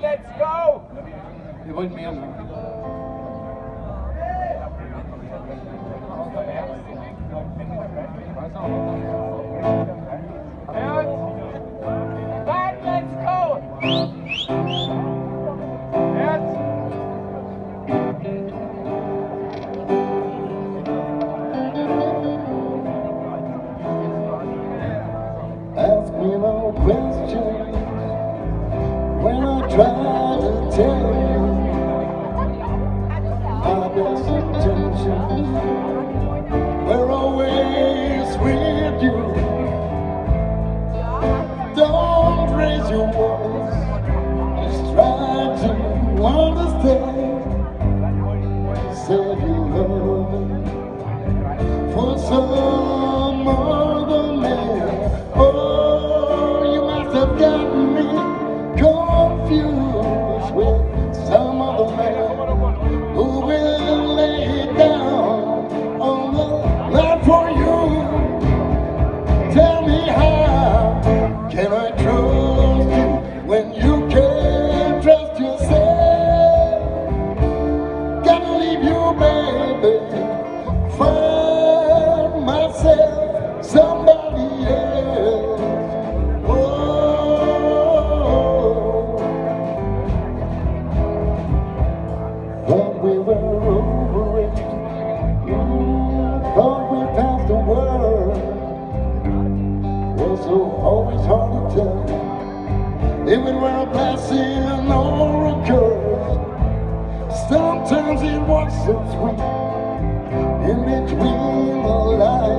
Let's go! Wir wollen mehr machen. Ich weiß auch, when I try to tell you my best intentions were always with you. Don't raise your voice, just try to understand. For some other man. Oh, you must have gotten a blessing or a curse. Sometimes it was so sweet in between the lines.